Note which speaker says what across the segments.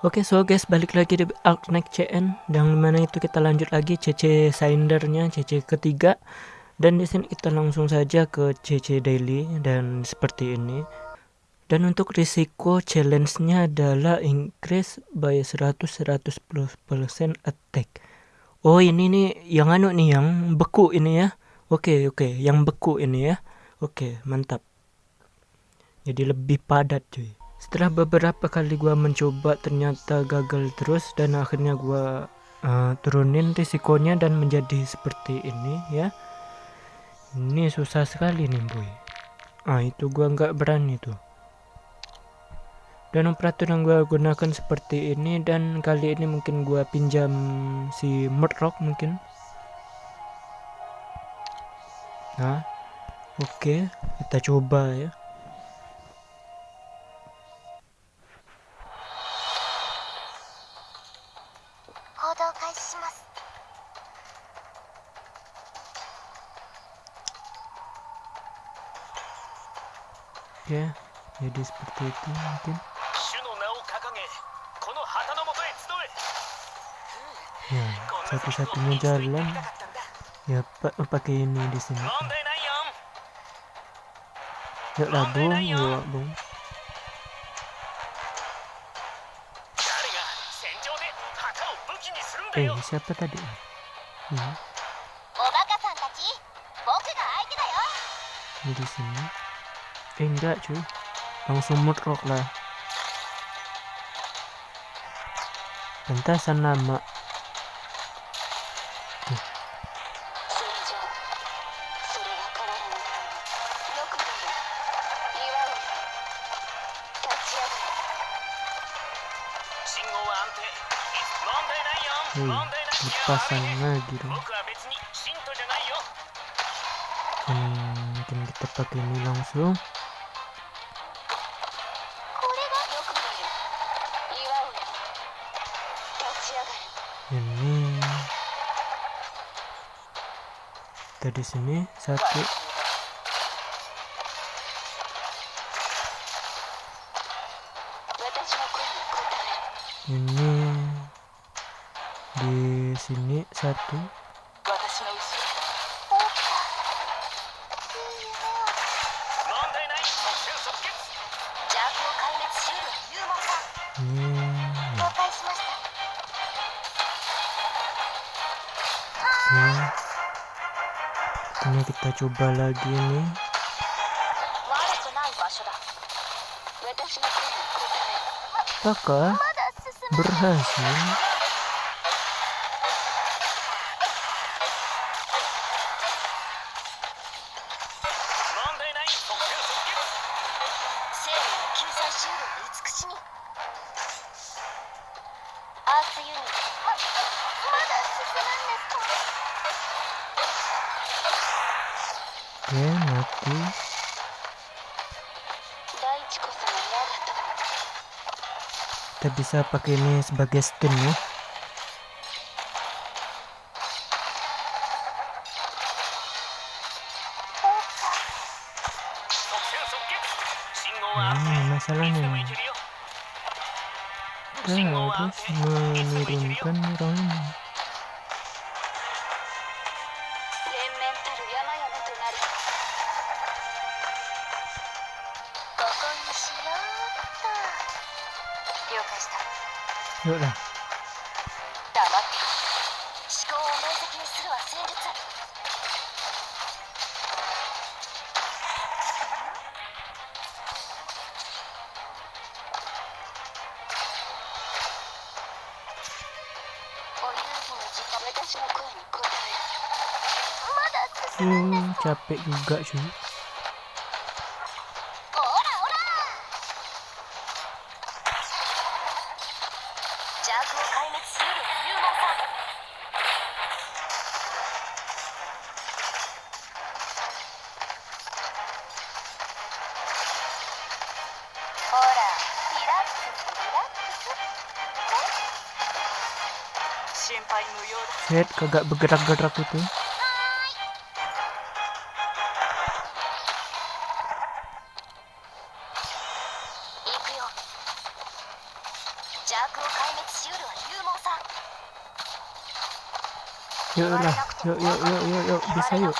Speaker 1: Oke, okay, so guys, balik lagi di Arknight CN dan mana itu kita lanjut lagi CC Sindernya CC ketiga dan di sini kita langsung saja ke CC Daily dan seperti ini. Dan untuk risiko challenge-nya adalah increase by 100 100% attack. Oh, ini nih yang anu nih yang beku ini ya. Oke, okay, oke, okay, yang beku ini ya. Oke, okay, mantap. Jadi lebih padat cuy. Setelah beberapa kali gua mencoba ternyata gagal terus dan akhirnya gua uh, turunin risikonya dan menjadi seperti ini ya. Ini susah sekali nih boy. Ah itu gua nggak berani tuh. Dan operator yang gua gunakan seperti ini dan kali ini mungkin gua pinjam si Murdoch mungkin. Nah, oke, okay, kita coba ya. Ya jadi seperti itu mungkin. Ya satu-satunya jalan. Ya pak pakai ini di sini. Yuk lah bung yuk bung. Eh siapa tadi? Ini. Ini di sini eh enggak cuy langsung mudrock lah pentasan nama Hmm, lepasan lagi. Hmm, mungkin kita pakai ini langsung. Kita di sini. Satu. Ini di sini. Satu. Ini kita coba lagi nih apakah berhasil Oke. Kita bisa pakai ini sebagai skin ya. Hmm, masalahnya. Kita harus menurunkan どうだ？黙って
Speaker 2: 思考を明晰にするは capek juga. Set kagak bergerak-gerak itu.
Speaker 1: Yuk lah, yuk yuk yuk yuk yuk bisa yuk.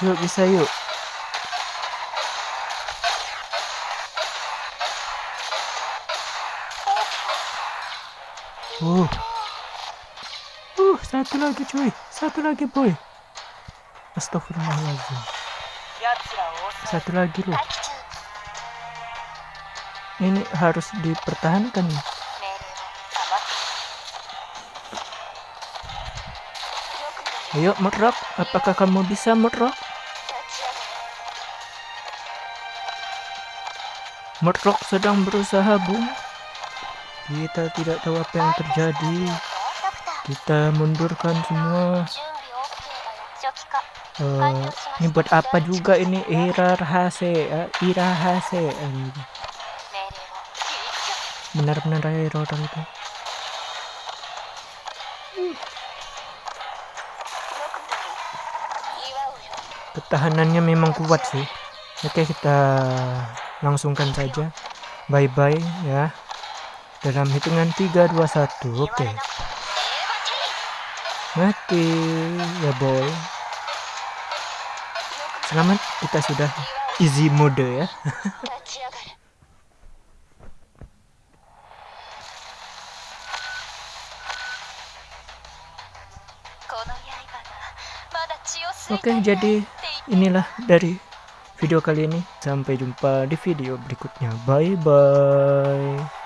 Speaker 1: Yuk bisa yuk. Uh. Uh, satu lagi cuy. Satu lagi boy. Astagfirullahaladzim. Satu lagi loh. Ini harus dipertahankan nih. Ayo, Merok. Apakah kamu bisa, Merok? Merlok sedang berusaha, Bung. Kita tidak tahu apa yang terjadi. Kita mundurkan semua. Uh, ini buat apa juga ini Ira rahasia, eh, Ira Hase Benar-benar Ira orang itu. Ketahanannya memang kuat sih. Oke, kita langsungkan saja. Bye bye ya. Dalam hitungan 3 2 1 oke.
Speaker 2: Okay.
Speaker 1: mati ya boy. Selamat kita sudah easy mode ya. Oke,
Speaker 2: okay,
Speaker 1: jadi inilah dari video kali ini. Sampai jumpa di video berikutnya. Bye bye.